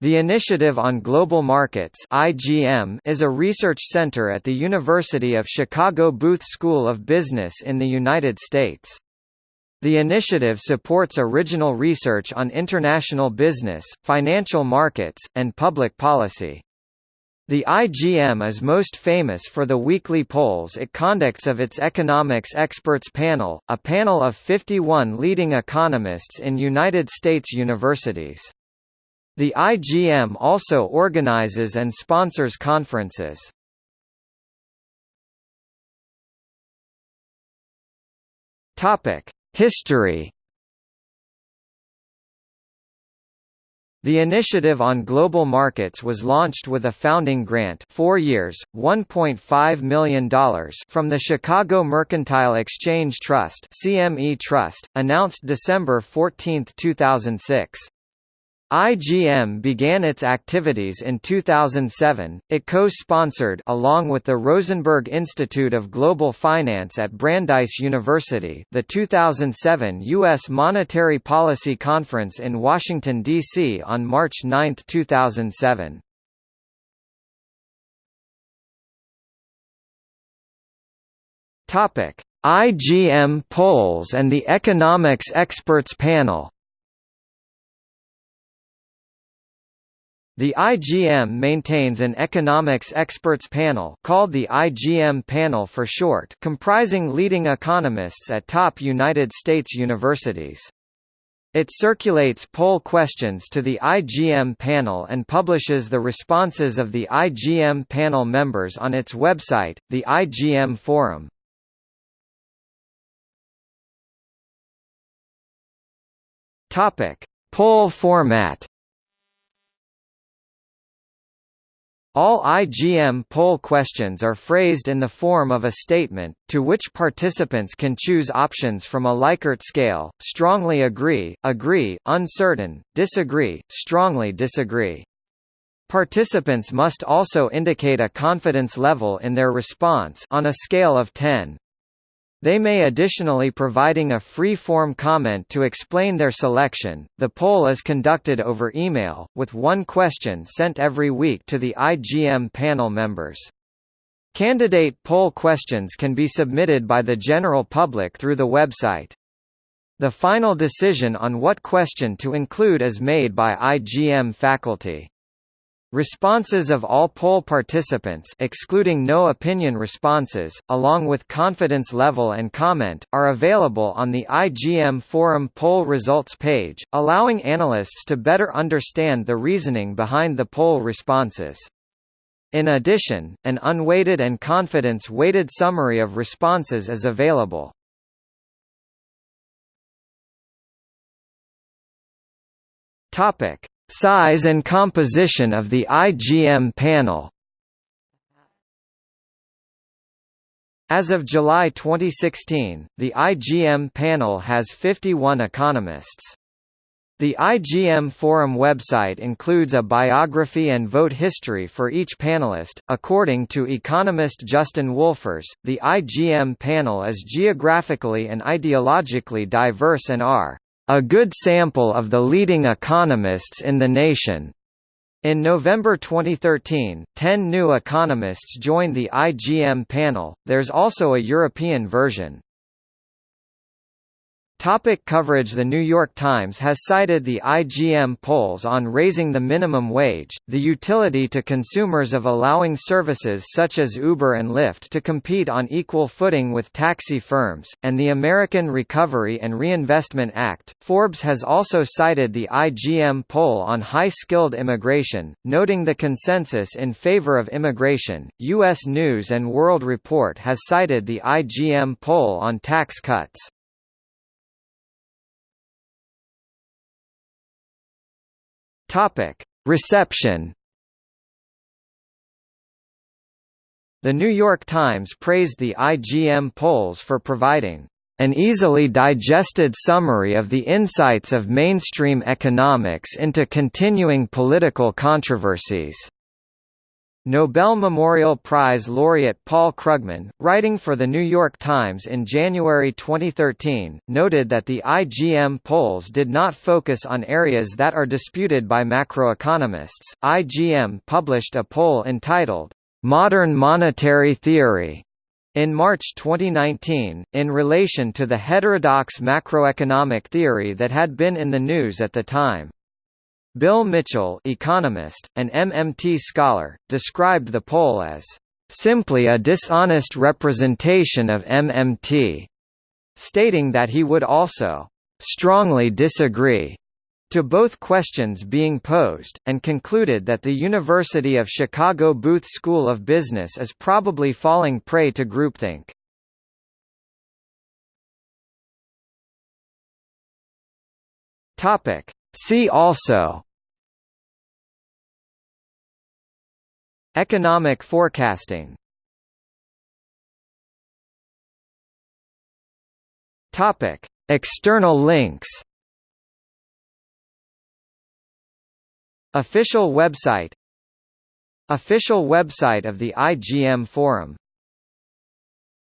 The Initiative on Global Markets (IGM) is a research center at the University of Chicago Booth School of Business in the United States. The initiative supports original research on international business, financial markets, and public policy. The IGM is most famous for the weekly polls it conducts of its Economics Experts Panel, a panel of 51 leading economists in United States universities. The IGM also organizes and sponsors conferences. History The Initiative on Global Markets was launched with a founding grant 4 years, $1.5 million from the Chicago Mercantile Exchange Trust CME Trust, announced December 14, 2006. IGM began its activities in 2007. It co-sponsored along with the Rosenberg Institute of Global Finance at Brandeis University the 2007 US Monetary Policy Conference in Washington D.C. on March 9, 2007. Topic: IGM polls and the Economics Experts Panel The IGM maintains an economics experts panel called the IGM Panel for short comprising leading economists at top United States universities. It circulates poll questions to the IGM panel and publishes the responses of the IGM panel members on its website, the IGM Forum. Topic: Poll format All IGM poll questions are phrased in the form of a statement, to which participants can choose options from a Likert scale, strongly agree, agree, uncertain, disagree, strongly disagree. Participants must also indicate a confidence level in their response on a scale of 10. They may additionally providing a free-form comment to explain their selection. The poll is conducted over email, with one question sent every week to the IGM panel members. Candidate poll questions can be submitted by the general public through the website. The final decision on what question to include is made by IGM faculty. Responses of all poll participants excluding no opinion responses, along with confidence level and comment, are available on the IGM Forum poll results page, allowing analysts to better understand the reasoning behind the poll responses. In addition, an unweighted and confidence-weighted summary of responses is available. Topic. Size and composition of the IGM panel As of July 2016, the IGM panel has 51 economists. The IGM Forum website includes a biography and vote history for each panelist. According to economist Justin Wolfers, the IGM panel is geographically and ideologically diverse and are a good sample of the leading economists in the nation. In November 2013, 10 new economists joined the IGM panel. There's also a European version. Topic coverage The New York Times has cited the IGM polls on raising the minimum wage, the utility to consumers of allowing services such as Uber and Lyft to compete on equal footing with taxi firms, and the American Recovery and Reinvestment Act. Forbes has also cited the IGM poll on high-skilled immigration, noting the consensus in favor of immigration. U.S. News and World Report has cited the IGM poll on tax cuts. Topic: Reception. The New York Times praised the IGM polls for providing an easily digested summary of the insights of mainstream economics into continuing political controversies. Nobel Memorial Prize laureate Paul Krugman, writing for The New York Times in January 2013, noted that the IGM polls did not focus on areas that are disputed by macroeconomists. IGM published a poll entitled, Modern Monetary Theory in March 2019, in relation to the heterodox macroeconomic theory that had been in the news at the time. Bill Mitchell economist, an MMT scholar, described the poll as, "...simply a dishonest representation of MMT", stating that he would also, "...strongly disagree." to both questions being posed, and concluded that the University of Chicago Booth School of Business is probably falling prey to groupthink. See also Economic forecasting. Topic: External links. Official website. Official website of the IGM Forum